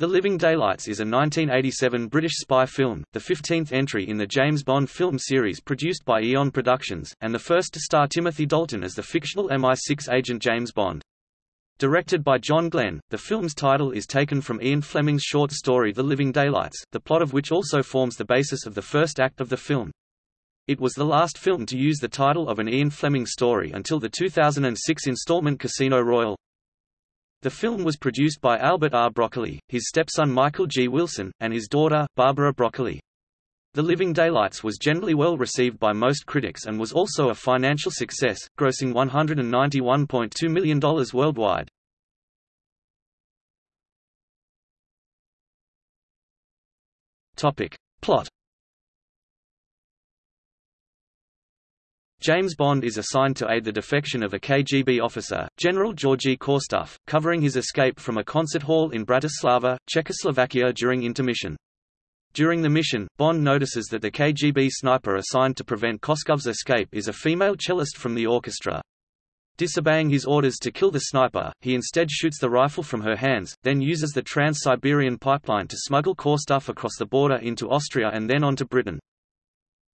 The Living Daylights is a 1987 British spy film, the 15th entry in the James Bond film series produced by Eon Productions, and the first to star Timothy Dalton as the fictional MI6 agent James Bond. Directed by John Glenn, the film's title is taken from Ian Fleming's short story The Living Daylights, the plot of which also forms the basis of the first act of the film. It was the last film to use the title of an Ian Fleming story until the 2006 installment Casino Royale. The film was produced by Albert R. Broccoli, his stepson Michael G. Wilson, and his daughter, Barbara Broccoli. The Living Daylights was generally well received by most critics and was also a financial success, grossing $191.2 million worldwide. Topic. Plot James Bond is assigned to aid the defection of a KGB officer, General Georgy Koskov, covering his escape from a concert hall in Bratislava, Czechoslovakia during intermission. During the mission, Bond notices that the KGB sniper assigned to prevent Koskov's escape is a female cellist from the orchestra. Disobeying his orders to kill the sniper, he instead shoots the rifle from her hands, then uses the Trans-Siberian pipeline to smuggle Koskov across the border into Austria and then onto Britain.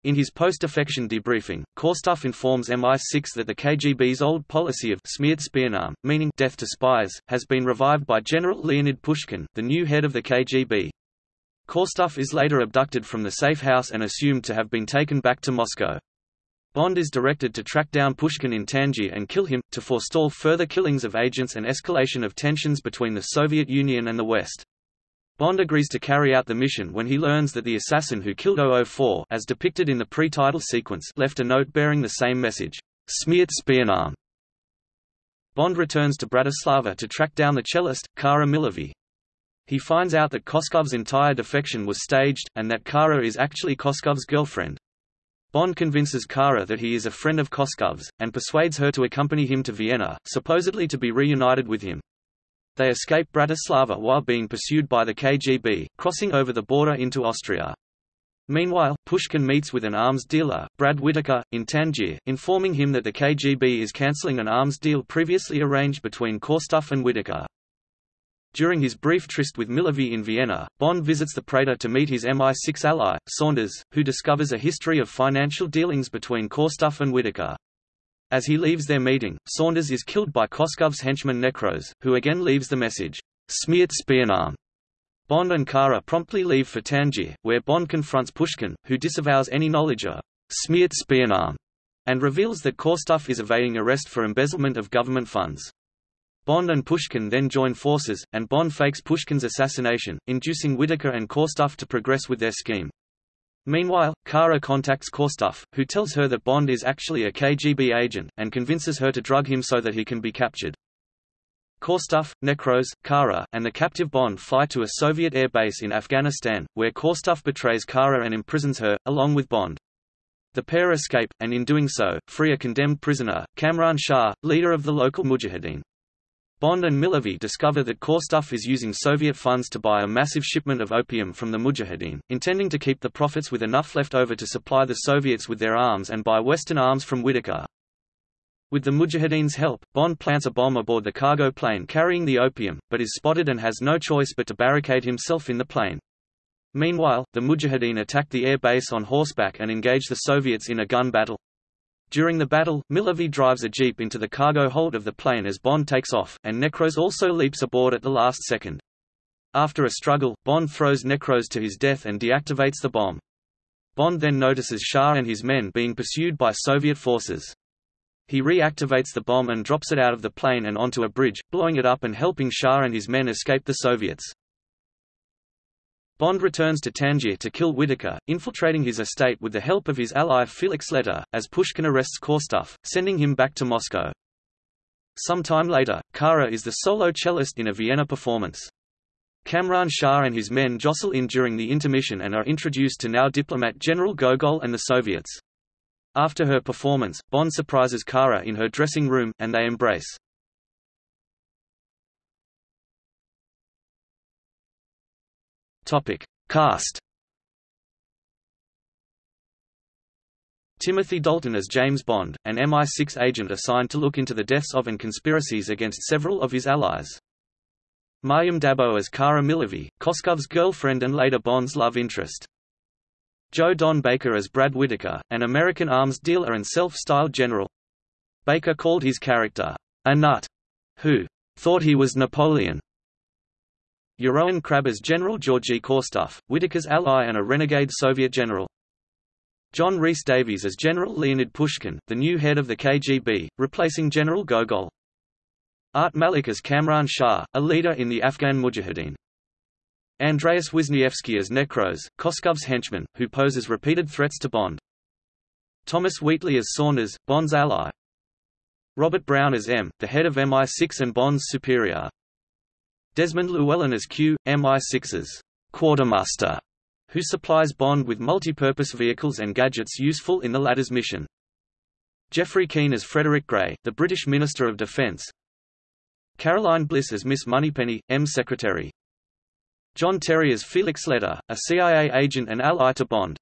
In his post-defection debriefing, Koskov informs MI6 that the KGB's old policy of Smert Spionam, meaning death to spies, has been revived by General Leonid Pushkin, the new head of the KGB. Koskov is later abducted from the safe house and assumed to have been taken back to Moscow. Bond is directed to track down Pushkin in Tangier and kill him, to forestall further killings of agents and escalation of tensions between the Soviet Union and the West. Bond agrees to carry out the mission when he learns that the assassin who killed 004 as depicted in the pre-title sequence left a note bearing the same message, Smert Spionam. Bond returns to Bratislava to track down the cellist, Kara Milovy. He finds out that Koskov's entire defection was staged, and that Kara is actually Koskov's girlfriend. Bond convinces Kara that he is a friend of Koskov's, and persuades her to accompany him to Vienna, supposedly to be reunited with him. They escape Bratislava while being pursued by the KGB, crossing over the border into Austria. Meanwhile, Pushkin meets with an arms dealer, Brad Whitaker, in Tangier, informing him that the KGB is cancelling an arms deal previously arranged between Koskov and Whitaker. During his brief tryst with Milovy in Vienna, Bond visits the Prater to meet his MI6 ally, Saunders, who discovers a history of financial dealings between Koskov and Whitaker. As he leaves their meeting, Saunders is killed by Koskov's henchman Necros, who again leaves the message, Smert Spionam. Bond and Kara promptly leave for Tangier, where Bond confronts Pushkin, who disavows any knowledge of Smert Spionam, and reveals that Koskov is evading arrest for embezzlement of government funds. Bond and Pushkin then join forces, and Bond fakes Pushkin's assassination, inducing Whitaker and Koskov to progress with their scheme. Meanwhile, Kara contacts Koskov, who tells her that Bond is actually a KGB agent, and convinces her to drug him so that he can be captured. Koskov, Necros, Kara, and the captive Bond fly to a Soviet air base in Afghanistan, where Koskov betrays Kara and imprisons her, along with Bond. The pair escape, and in doing so, free a condemned prisoner, Kamran Shah, leader of the local Mujahideen. Bond and Milovy discover that Koskov is using Soviet funds to buy a massive shipment of opium from the Mujahideen, intending to keep the profits with enough left over to supply the Soviets with their arms and buy Western arms from Whitaker. With the Mujahideen's help, Bond plants a bomb aboard the cargo plane carrying the opium, but is spotted and has no choice but to barricade himself in the plane. Meanwhile, the Mujahideen attack the air base on horseback and engage the Soviets in a gun battle. During the battle, Milovy drives a jeep into the cargo hold of the plane as Bond takes off, and Necros also leaps aboard at the last second. After a struggle, Bond throws Necros to his death and deactivates the bomb. Bond then notices Shah and his men being pursued by Soviet forces. He reactivates the bomb and drops it out of the plane and onto a bridge, blowing it up and helping Shah and his men escape the Soviets. Bond returns to Tangier to kill Whitaker, infiltrating his estate with the help of his ally Felix Leiter, as Pushkin arrests Koskov, sending him back to Moscow. Some time later, Kara is the solo cellist in a Vienna performance. Kamran Shah and his men jostle in during the intermission and are introduced to now diplomat General Gogol and the Soviets. After her performance, Bond surprises Kara in her dressing room, and they embrace. Topic: Cast. Timothy Dalton as James Bond, an MI6 agent assigned to look into the deaths of and conspiracies against several of his allies. Maryam d'Abo as Kara Milovy, Koskov's girlfriend and later Bond's love interest. Joe Don Baker as Brad Whitaker, an American arms dealer and self-styled general. Baker called his character, a nut, who thought he was Napoleon. Jeroen Krabbé as General Georgy Koskov, Whitaker's ally and a renegade Soviet general. John Rhys Davies as General Leonid Pushkin, the new head of the KGB, replacing General Gogol. Art Malik as Kamran Shah, a leader in the Afghan Mujahideen. Andreas Wisniewski as Necros, Koskov's henchman, who poses repeated threats to Bond. Thomas Wheatley as Saunders, Bond's ally. Robert Brown as M, the head of MI6 and Bond's superior. Desmond Llewellyn as Q, MI6's quartermaster, who supplies Bond with multi-purpose vehicles and gadgets useful in the latter's mission. Geoffrey Keen as Frederick Gray, the British Minister of Defence, Caroline Bliss as Miss Moneypenny, M secretary. John Terry as Felix Leiter, a CIA agent and ally to Bond.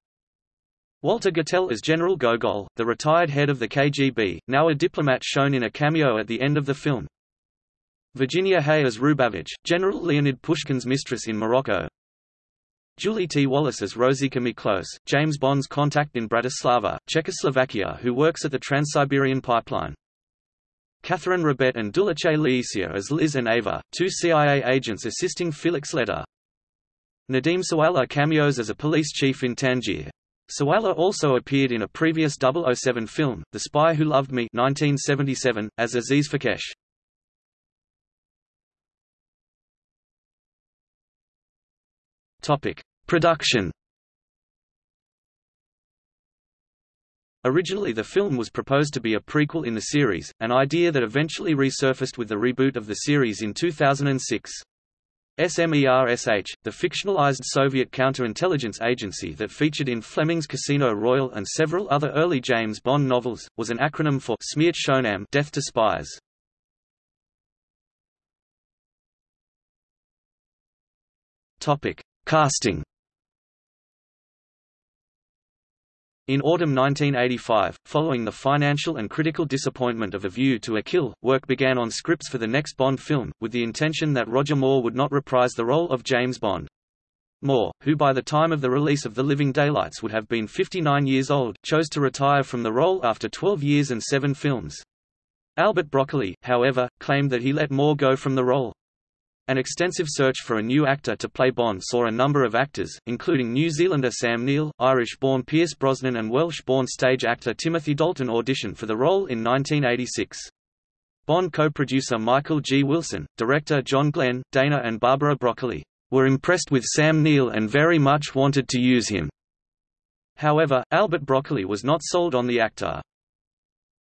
Walter Gotell as General Gogol, the retired head of the KGB, now a diplomat shown in a cameo at the end of the film. Virginia Hey as Rubavitch, General Leonid Pushkin's mistress in Morocco. Julie T. Wallace as Rosika Miklos, James Bond's contact in Bratislava, Czechoslovakia who works at the Trans-Siberian Pipeline. Catherine Rabet and Dulice Liecier as Liz and Ava, two CIA agents assisting Felix Leiter. Nadim Sawalha cameos as a police chief in Tangier. Sawalha also appeared in a previous 007 film, The Spy Who Loved Me 1977, as Aziz Fekkesh. Production Originally the film was proposed to be a prequel in the series, an idea that eventually resurfaced with the reboot of the series in 2006. SMERSH, the fictionalized Soviet counterintelligence agency that featured in Fleming's Casino Royale and several other early James Bond novels, was an acronym for Smert Spionam Death to Spies. Topic: Casting In autumn 1985, following the financial and critical disappointment of A View to a Kill, work began on scripts for the next Bond film, with the intention that Roger Moore would not reprise the role of James Bond. Moore, who by the time of the release of The Living Daylights would have been 59 years old, chose to retire from the role after 12 years and seven films. Albert Broccoli, however, claimed that he let Moore go from the role. An extensive search for a new actor to play Bond saw a number of actors, including New Zealander Sam Neill, Irish-born Pierce Brosnan and Welsh-born stage actor Timothy Dalton audition for the role in 1986. Bond co-producer Michael G. Wilson, director John Glenn, Dana and Barbara Broccoli, were impressed with Sam Neill and very much wanted to use him. However, Albert Broccoli was not sold on the actor.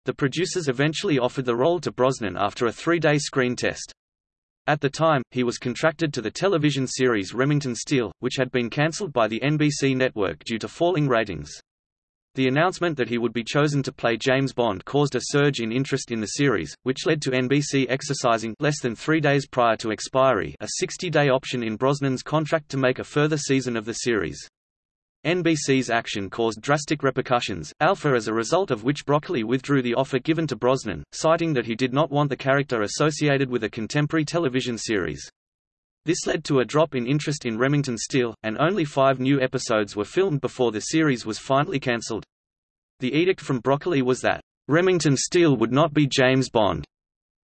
The producers eventually offered the role to Brosnan after a three-day screen test. At the time, he was contracted to the television series Remington Steele, which had been cancelled by the NBC network due to falling ratings. The announcement that he would be chosen to play James Bond caused a surge in interest in the series, which led to NBC exercising less than three days prior to expiry a 60-day option in Brosnan's contract to make a further season of the series. NBC's action caused drastic repercussions, alpha as a result of which Broccoli withdrew the offer given to Brosnan, citing that he did not want the character associated with a contemporary television series. This led to a drop in interest in Remington Steele, and only five new episodes were filmed before the series was finally cancelled. The edict from Broccoli was that, "...Remington Steele would not be James Bond."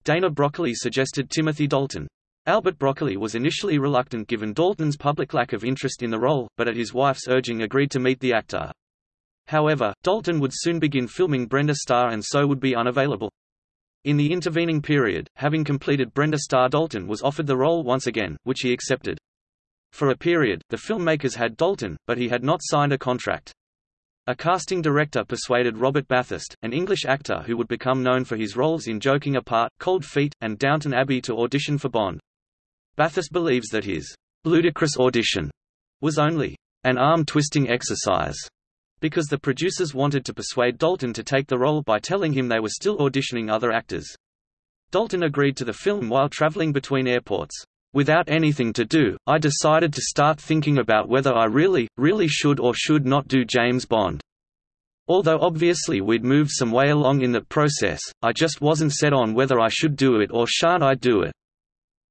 Dana Broccoli suggested Timothy Dalton. Albert Broccoli was initially reluctant given Dalton's public lack of interest in the role, but at his wife's urging agreed to meet the actor. However, Dalton would soon begin filming Brenda Starr and so would be unavailable. In the intervening period, having completed Brenda Starr Dalton was offered the role once again, which he accepted. For a period, the filmmakers had Dalton, but he had not signed a contract. A casting director persuaded Robert Bathurst, an English actor who would become known for his roles in Joking Apart, Cold Feet, and Downton Abbey to audition for Bond. Bathurst believes that his ludicrous audition was only an arm-twisting exercise because the producers wanted to persuade Dalton to take the role by telling him they were still auditioning other actors. Dalton agreed to the film while traveling between airports. Without anything to do, I decided to start thinking about whether I really, really should or should not do James Bond. Although obviously we'd moved some way along in that process, I just wasn't set on whether I should do it or shan't I do it.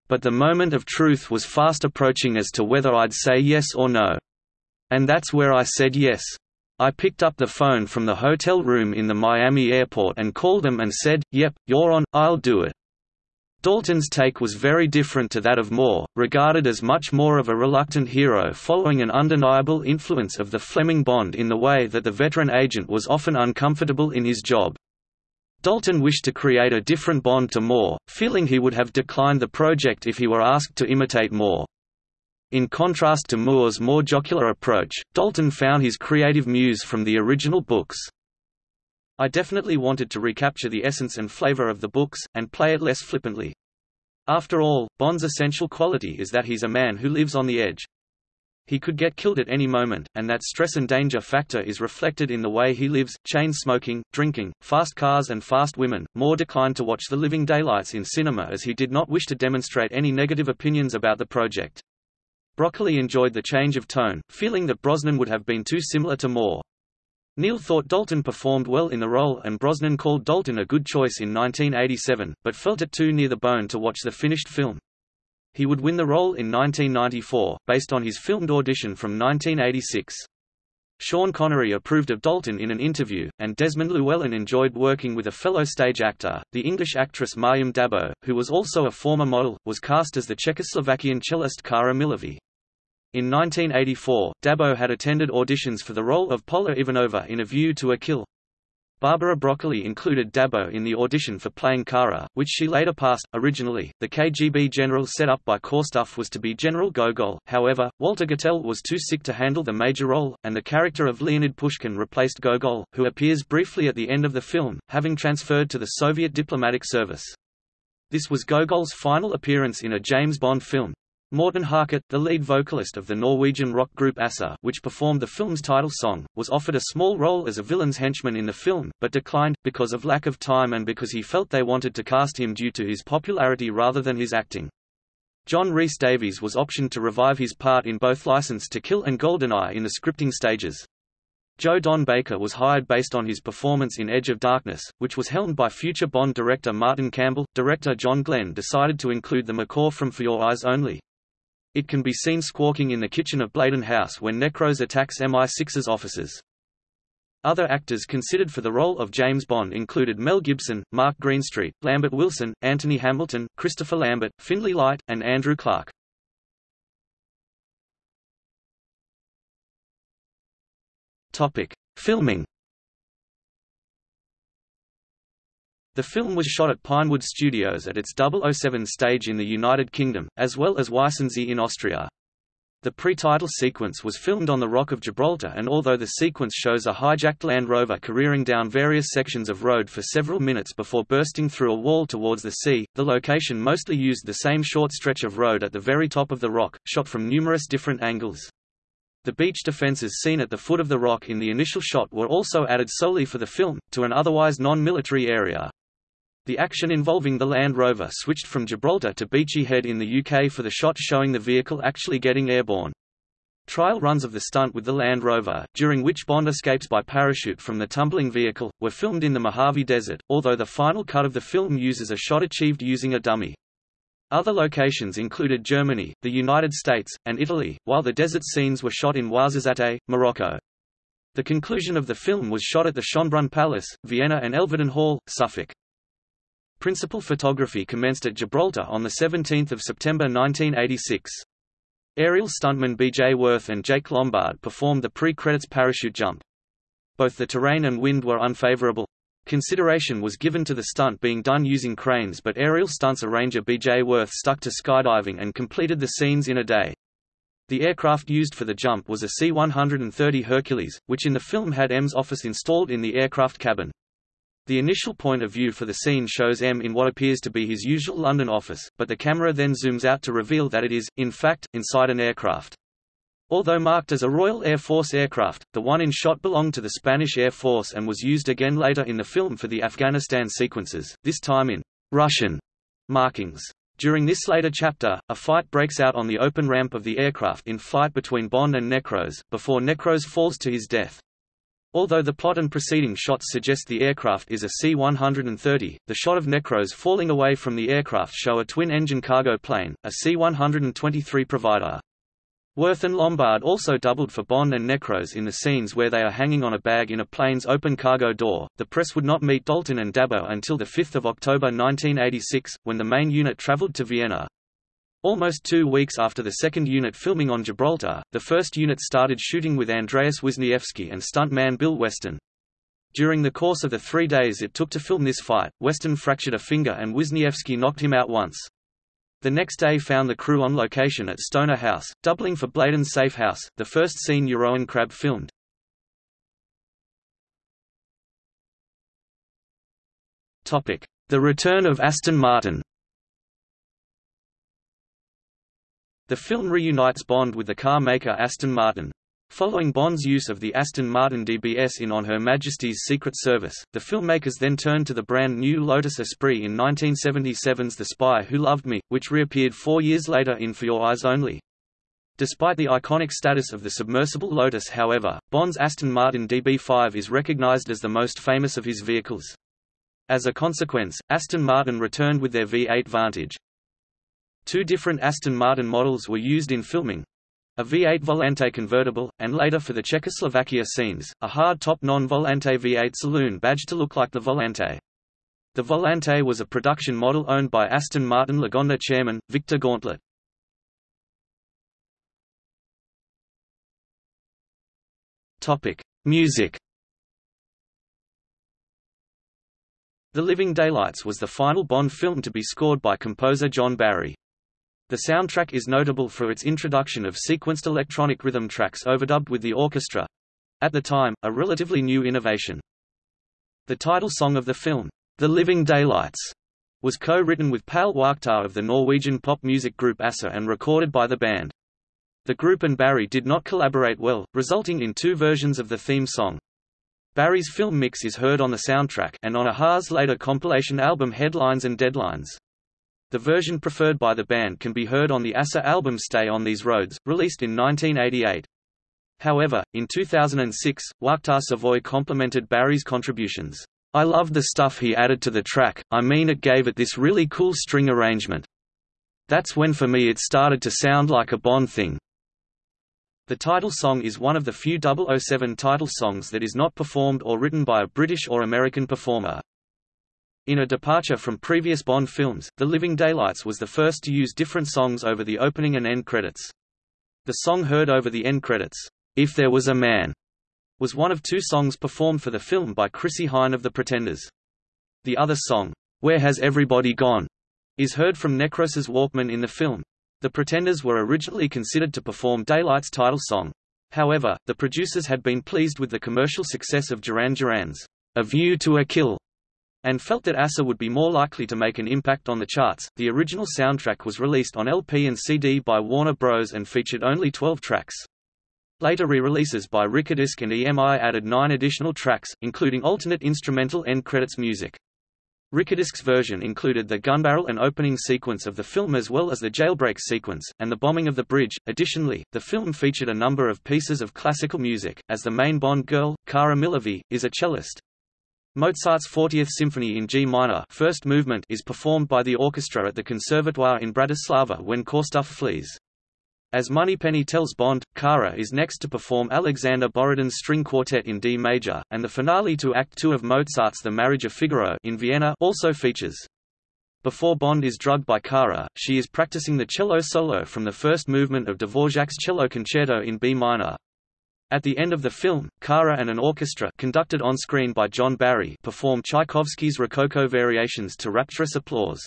But the moment of truth was fast approaching as to whether I'd say yes or no. And that's where I said yes. I picked up the phone from the hotel room in the Miami airport and called them and said, yep, you're on, I'll do it. Dalton's take was very different to that of Moore, regarded as much more of a reluctant hero following an undeniable influence of the Fleming Bond in the way that the veteran agent was often uncomfortable in his job. Dalton wished to create a different Bond to Moore, feeling he would have declined the project if he were asked to imitate Moore. In contrast to Moore's more jocular approach, Dalton found his creative muse from the original books. I definitely wanted to recapture the essence and flavor of the books, and play it less flippantly. After all, Bond's essential quality is that he's a man who lives on the edge. He could get killed at any moment, and that stress and danger factor is reflected in the way he lives, chain smoking, drinking, fast cars and fast women. Moore declined to watch the living daylights in cinema as he did not wish to demonstrate any negative opinions about the project. Broccoli enjoyed the change of tone, feeling that Brosnan would have been too similar to Moore. Neill thought Dalton performed well in the role and Brosnan called Dalton a good choice in 1987, but felt it too near the bone to watch the finished film. He would win the role in 1994, based on his filmed audition from 1986. Sean Connery approved of Dalton in an interview, and Desmond Llewellyn enjoyed working with a fellow stage actor. The English actress Maryam d'Abo, who was also a former model, was cast as the Czechoslovakian cellist Kara Milovy. In 1984, d'Abo had attended auditions for the role of Pola Ivanova in A View to a Kill. Barbara Broccoli included d'Abo in the audition for playing Kara, which she later passed. Originally, the KGB general set up by Koskov was to be General Gogol, however, Walter Gotell was too sick to handle the major role, and the character of Leonid Pushkin replaced Gogol, who appears briefly at the end of the film, having transferred to the Soviet diplomatic service. This was Gogol's final appearance in a James Bond film. Morten Harket, the lead vocalist of the Norwegian rock group a-ha which performed the film's title song, was offered a small role as a villain's henchman in the film, but declined, because of lack of time and because he felt they wanted to cast him due to his popularity rather than his acting. John Rhys Davies was optioned to revive his part in both License to Kill and GoldenEye in the scripting stages. Joe Don Baker was hired based on his performance in Edge of Darkness, which was helmed by future Bond director Martin Campbell. Director John Glenn decided to include the macaw from For Your Eyes Only. It can be seen squawking in the kitchen of Bladen House when Necros attacks MI6's officers. Other actors considered for the role of James Bond included Mel Gibson, Mark Greenstreet, Lambert Wilson, Anthony Hamilton, Christopher Lambert, Finlay Light, and Andrew Clark. Topic: Filming The film was shot at Pinewood Studios at its 007 stage in the United Kingdom, as well as Weissensee in Austria. The pre-title sequence was filmed on the Rock of Gibraltar and although the sequence shows a hijacked Land Rover careering down various sections of road for several minutes before bursting through a wall towards the sea, the location mostly used the same short stretch of road at the very top of the rock, shot from numerous different angles. The beach defences seen at the foot of the rock in the initial shot were also added solely for the film, to an otherwise non-military area. The action involving the Land Rover switched from Gibraltar to Beachy Head in the UK for the shot showing the vehicle actually getting airborne. Trial runs of the stunt with the Land Rover, during which Bond escapes by parachute from the tumbling vehicle, were filmed in the Mojave Desert, although the final cut of the film uses a shot achieved using a dummy. Other locations included Germany, the United States, and Italy, while the desert scenes were shot in Ouarzazate, Morocco. The conclusion of the film was shot at the Schönbrunn Palace, Vienna and Elveden Hall, Suffolk. Principal photography commenced at Gibraltar on 17 September 1986. Aerial stuntmen B.J. Worth and Jake Lombard performed the pre-credits parachute jump. Both the terrain and wind were unfavorable. Consideration was given to the stunt being done using cranes but aerial stunts arranger B.J. Worth stuck to skydiving and completed the scenes in a day. The aircraft used for the jump was a C-130 Hercules, which in the film had M's office installed in the aircraft cabin. The initial point of view for the scene shows M in what appears to be his usual London office, but the camera then zooms out to reveal that it is, in fact, inside an aircraft. Although marked as a Royal Air Force aircraft, the one in shot belonged to the Spanish Air Force and was used again later in the film for the Afghanistan sequences, this time in Russian markings. During this later chapter, a fight breaks out on the open ramp of the aircraft in fight between Bond and Necros, before Necros falls to his death. Although the plot and preceding shots suggest the aircraft is a C-130, the shot of Necros falling away from the aircraft show a twin-engine cargo plane, a C-123 Provider. Worth and Lombard also doubled for Bond and Necros in the scenes where they are hanging on a bag in a plane's open cargo door. The press would not meet Dalton and d'Abo until 5 October 1986, when the main unit traveled to Vienna. Almost two weeks after the second unit filming on Gibraltar, the first unit started shooting with Andreas Wisniewski and stuntman Bill Weston. During the course of the three days it took to film this fight, Weston fractured a finger and Wisniewski knocked him out once. The next day found the crew on location at Stonor House, doubling for Bladen's Safe House, the first scene Jeroen Krabbé filmed. The return of Aston Martin The film reunites Bond with the car maker Aston Martin. Following Bond's use of the Aston Martin DBS in On Her Majesty's Secret Service, the filmmakers then turned to the brand new Lotus Esprit in 1977's The Spy Who Loved Me, which reappeared four years later in For Your Eyes Only. Despite the iconic status of the submersible Lotus however, Bond's Aston Martin DB5 is recognized as the most famous of his vehicles. As a consequence, Aston Martin returned with their V8 Vantage. Two different Aston Martin models were used in filming, a V8 Volante convertible, and later for the Czechoslovakia scenes, a hard-top non-Volante V8 saloon badged to look like the Volante. The Volante was a production model owned by Aston Martin Lagonda chairman, Victor Gauntlett. Music The Living Daylights was the final Bond film to be scored by composer John Barry. The soundtrack is notable for its introduction of sequenced electronic rhythm tracks overdubbed with the orchestra—at the time, a relatively new innovation. The title song of the film, The Living Daylights, was co-written with Pål Waaktaar of the Norwegian pop music group a-ha and recorded by the band. The group and Barry did not collaborate well, resulting in two versions of the theme song. Barry's film mix is heard on the soundtrack and on a-ha's later compilation album Headlines and Deadlines. The version preferred by the band can be heard on the a-ha album Stay on These Roads, released in 1988. However, in 2006, Waaktaar Savoy complimented Barry's contributions. I loved the stuff he added to the track, I mean it gave it this really cool string arrangement. That's when for me it started to sound like a Bond thing. The title song is one of the few 007 title songs that is not performed or written by a British or American performer. In a departure from previous Bond films, The Living Daylights was the first to use different songs over the opening and end credits. The song heard over the end credits, If There Was a Man, was one of two songs performed for the film by Chrissie Hynde of The Pretenders. The other song, Where Has Everybody Gone, is heard from Necros's Walkman in the film. The Pretenders were originally considered to perform Daylight's title song. However, the producers had been pleased with the commercial success of Duran Duran's A View to a Kill and felt that a-ha would be more likely to make an impact on the charts. The original soundtrack was released on LP and CD by Warner Bros. and featured only 12 tracks. Later re-releases by Rykodisc and EMI added nine additional tracks, including alternate instrumental end credits music. Rykodisc's version included the gunbarrel and opening sequence of the film as well as the jailbreak sequence, and the bombing of the bridge. Additionally, the film featured a number of pieces of classical music, as the main Bond girl, Kara Milovy, is a cellist. Mozart's 40th Symphony in G minor first movement is performed by the orchestra at the Conservatoire in Bratislava when Koskov flees. As Moneypenny tells Bond, Kara is next to perform Alexander Borodin's string quartet in D major, and the finale to Act 2 of Mozart's The Marriage of Figaro in Vienna also features. Before Bond is drugged by Kara, she is practicing the cello solo from the first movement of Dvorak's cello concerto in B minor. At the end of the film, Kara and an orchestra conducted on screen by John Barry perform Tchaikovsky's Rococo variations to rapturous applause.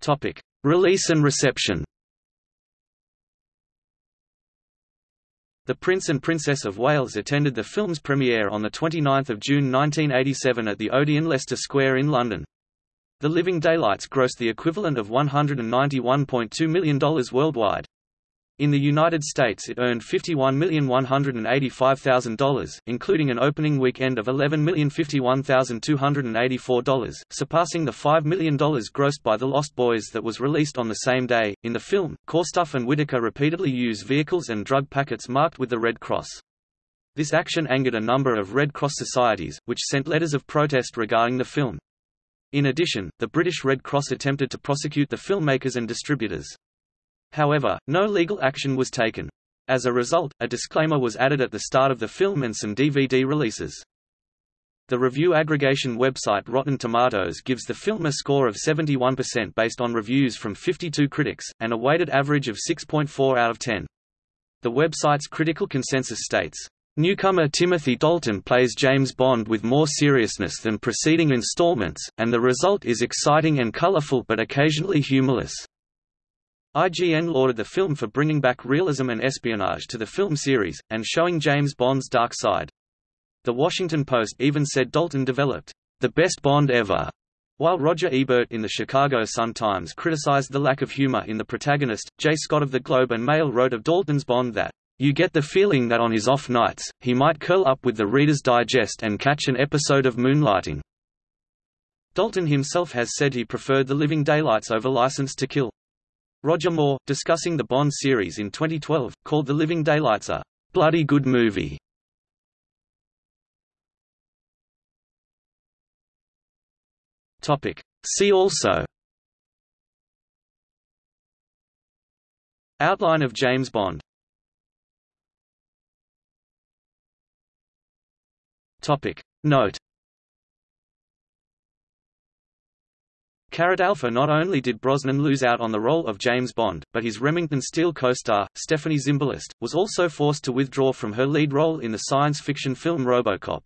Topic: Release and reception. The Prince and Princess of Wales attended the film's premiere on 29 June 1987 at the Odeon Leicester Square in London. The Living Daylights grossed the equivalent of $191.2 million worldwide. In the United States it earned $51,185,000, including an opening weekend of $11,051,284, surpassing the $5 million grossed by The Lost Boys that was released on the same day. In the film, Koskov and Whitaker repeatedly use vehicles and drug packets marked with the Red Cross. This action angered a number of Red Cross societies, which sent letters of protest regarding the film. In addition, the British Red Cross attempted to prosecute the filmmakers and distributors. However, no legal action was taken. As a result, a disclaimer was added at the start of the film and some DVD releases. The review aggregation website Rotten Tomatoes gives the film a score of 71% based on reviews from 52 critics, and a weighted average of 6.4 out of 10. The website's critical consensus states, Newcomer Timothy Dalton plays James Bond with more seriousness than preceding installments, and the result is exciting and colorful but occasionally humorless. IGN lauded the film for bringing back realism and espionage to the film series, and showing James Bond's dark side. The Washington Post even said Dalton developed the best Bond ever, while Roger Ebert in the Chicago Sun-Times criticized the lack of humor in the protagonist, Jay Scott of the Globe and Mail wrote of Dalton's Bond that, You get the feeling that on his off nights, he might curl up with the Reader's Digest and catch an episode of Moonlighting. Dalton himself has said he preferred The Living Daylights over License to Kill. Roger Moore, discussing the Bond series in 2012, called The Living Daylights a bloody good movie. Topic. See also Outline of James Bond Topic. Note Alpha not only did Brosnan lose out on the role of James Bond, but his Remington Steele co-star, Stephanie Zimbalist, was also forced to withdraw from her lead role in the science fiction film Robocop.